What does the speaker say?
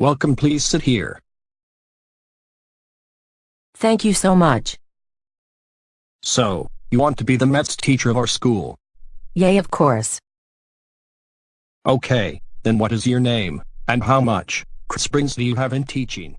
Welcome please sit here. Thank you so much. So, you want to be the Mets teacher of our school? Yay of course. Okay, then what is your name, and how much Chris Springs do you have in teaching?